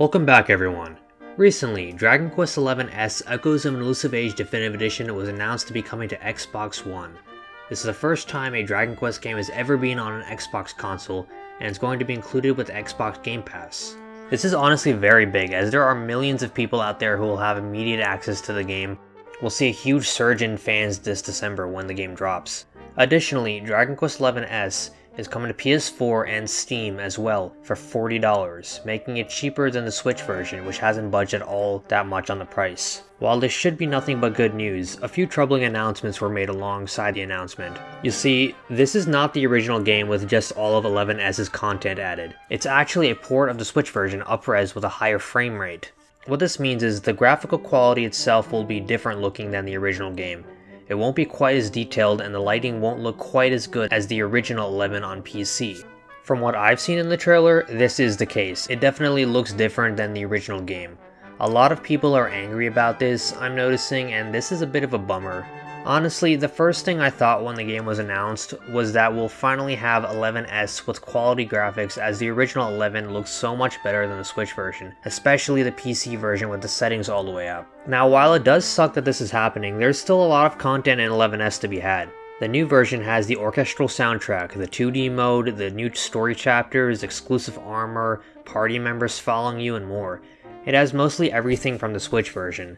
Welcome back everyone. Recently, Dragon Quest XI S Echoes of an Elusive Age Definitive Edition was announced to be coming to Xbox One. This is the first time a Dragon Quest game has ever been on an Xbox console, and it's going to be included with Xbox Game Pass. This is honestly very big, as there are millions of people out there who will have immediate access to the game. We'll see a huge surge in fans this December when the game drops. Additionally, Dragon Quest XI S is coming to PS4 and Steam as well for $40, making it cheaper than the Switch version, which hasn't budged at all that much on the price. While this should be nothing but good news, a few troubling announcements were made alongside the announcement. You see, this is not the original game with just all of 11S's content added. It's actually a port of the Switch version up-res with a higher frame rate. What this means is the graphical quality itself will be different looking than the original game. It won't be quite as detailed and the lighting won't look quite as good as the original 11 on PC. From what I've seen in the trailer, this is the case. It definitely looks different than the original game. A lot of people are angry about this, I'm noticing, and this is a bit of a bummer. Honestly, the first thing I thought when the game was announced was that we'll finally have 11S with quality graphics as the original 11 looks so much better than the Switch version, especially the PC version with the settings all the way up. Now while it does suck that this is happening, there's still a lot of content in 11S to be had. The new version has the orchestral soundtrack, the 2D mode, the new story chapters, exclusive armor, party members following you, and more. It has mostly everything from the Switch version.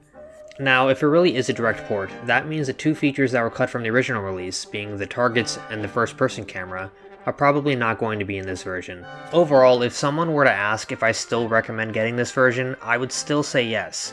Now, if it really is a direct port, that means the two features that were cut from the original release, being the targets and the first-person camera, are probably not going to be in this version. Overall, if someone were to ask if I still recommend getting this version, I would still say yes.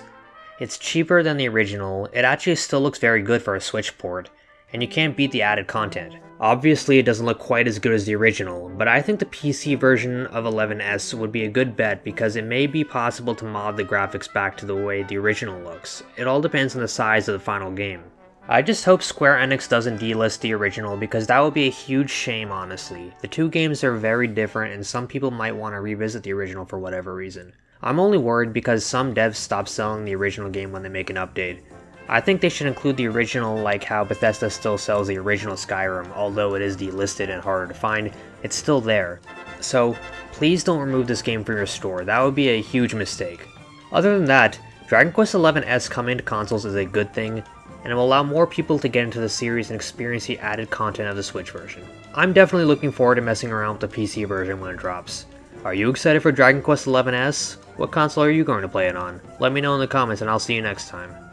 It's cheaper than the original, it actually still looks very good for a Switch port, and you can't beat the added content. Obviously it doesn't look quite as good as the original, but I think the PC version of 11S would be a good bet because it may be possible to mod the graphics back to the way the original looks. It all depends on the size of the final game. I just hope Square Enix doesn't delist the original because that would be a huge shame honestly. The two games are very different and some people might want to revisit the original for whatever reason. I'm only worried because some devs stop selling the original game when they make an update, I think they should include the original like how Bethesda still sells the original Skyrim, although it is delisted and harder to find, it's still there. So please don't remove this game from your store, that would be a huge mistake. Other than that, Dragon Quest XI S coming to consoles is a good thing, and it will allow more people to get into the series and experience the added content of the Switch version. I'm definitely looking forward to messing around with the PC version when it drops. Are you excited for Dragon Quest XI S? What console are you going to play it on? Let me know in the comments and I'll see you next time.